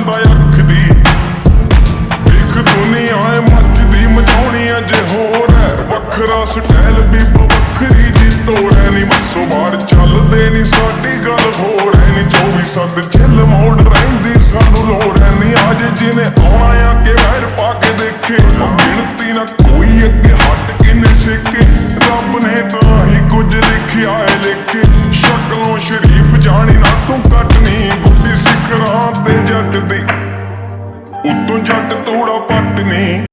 ਜਾਂਦਾ ਅੱਖਦੀ ਇੱਕ ਦੁਨੀਆ ਮੱਚਦੀ ਮਚਾਉਣੀ ਅੱਜ ਹੋਰ ਹੈ। ਵੱਖਰਾ ਸਟਾਈਲ ਵੀ ਵੱਖਰੀ ਦੀ ਤੋੜ ਹੈ ਨਹੀਂ ਮਸੋ ਮਾਰ ਚੱਲਦੇ ਨਹੀਂ ਸਾਡੀ ਗੱਲ ਹੋਰ ਹੈ ਨਹੀਂ 24 ਸੱਤ ਚੱਲ ਮੋੜ ਰਹਿੰਦੀ, ਸਾਨੂੰ ਲੋੜ ਹੈ ਨਹੀਂ ਅੱਜ ਜਿਹਨੇ ਆਉਣਾ ਆ ਕੇ ਵੈਰ ਪਾ ਕੇ ਦੇਖੇ। ਗਿਣਤੀ, ਨਾ ਕੋਈ ਅੱਗੇ ਹਟ ਕੇ ਨਹੀਂ ਸਿੱਕੇ ਰੱਬ ਨੇ ਤਾਂ ਹੀ ਕੁਝ ਲਿਖਿਆ ਹੈ, ਲਿਖ। ਕੇ ਸ਼ਕਲੋਂ ਸ਼ਰੀਫ ਜਾਣੀ ਤੇ ਜੱਟ ਦੇ ਉਤੋਂ ਜੱਟ ਤੋੜਾ ਪੱਟ ਨੇ।